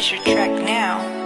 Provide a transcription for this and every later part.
Purchase your track now.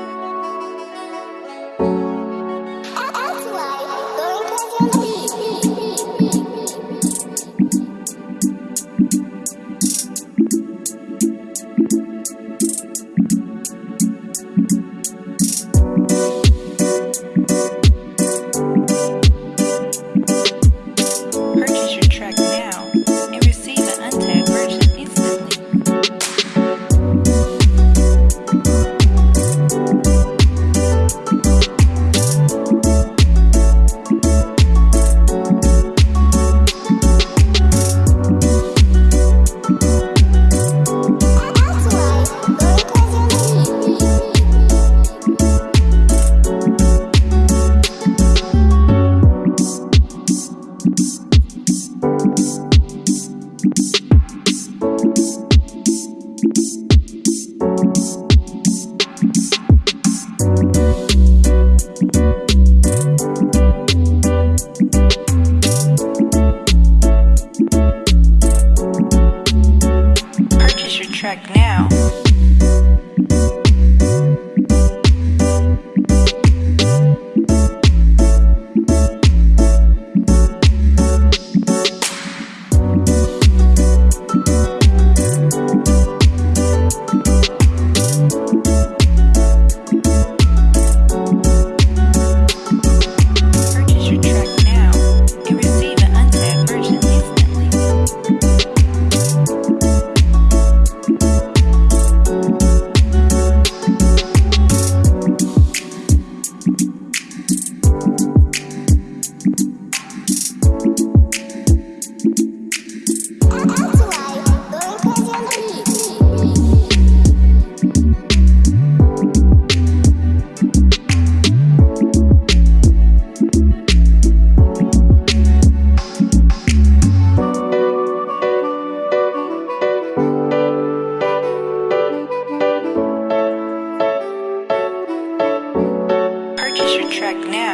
Now.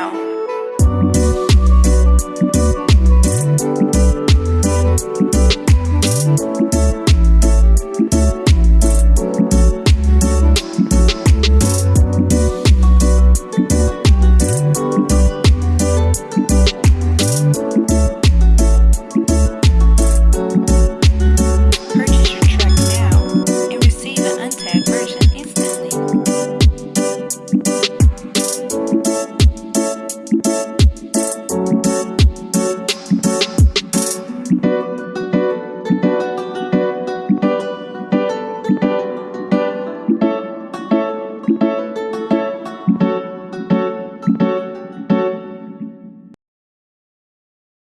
Now.